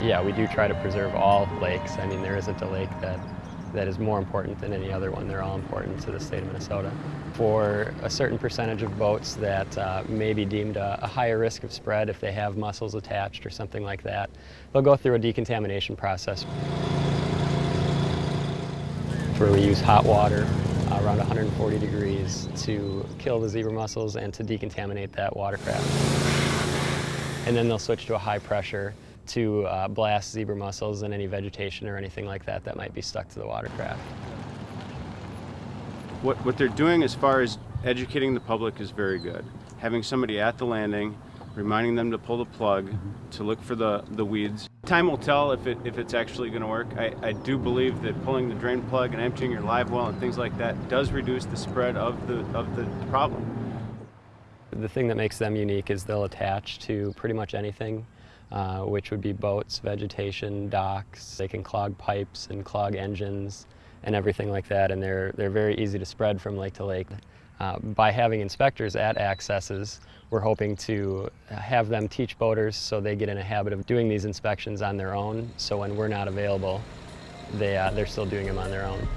Yeah, we do try to preserve all lakes. I mean, there isn't a lake that, that is more important than any other one. They're all important to the state of Minnesota. For a certain percentage of boats that uh, may be deemed a, a higher risk of spread if they have mussels attached or something like that, they'll go through a decontamination process where we use hot water uh, around 140 degrees to kill the zebra mussels and to decontaminate that watercraft. And then they'll switch to a high pressure to uh, blast zebra mussels and any vegetation or anything like that that might be stuck to the watercraft. What, what they're doing as far as educating the public is very good. Having somebody at the landing, reminding them to pull the plug, to look for the, the weeds. Time will tell if, it, if it's actually going to work. I, I do believe that pulling the drain plug and emptying your live well and things like that does reduce the spread of the, of the problem. The thing that makes them unique is they'll attach to pretty much anything, uh, which would be boats, vegetation, docks. They can clog pipes and clog engines and everything like that, and they're, they're very easy to spread from lake to lake. Uh, by having inspectors at accesses, we're hoping to have them teach boaters so they get in a habit of doing these inspections on their own, so when we're not available, they, uh, they're still doing them on their own.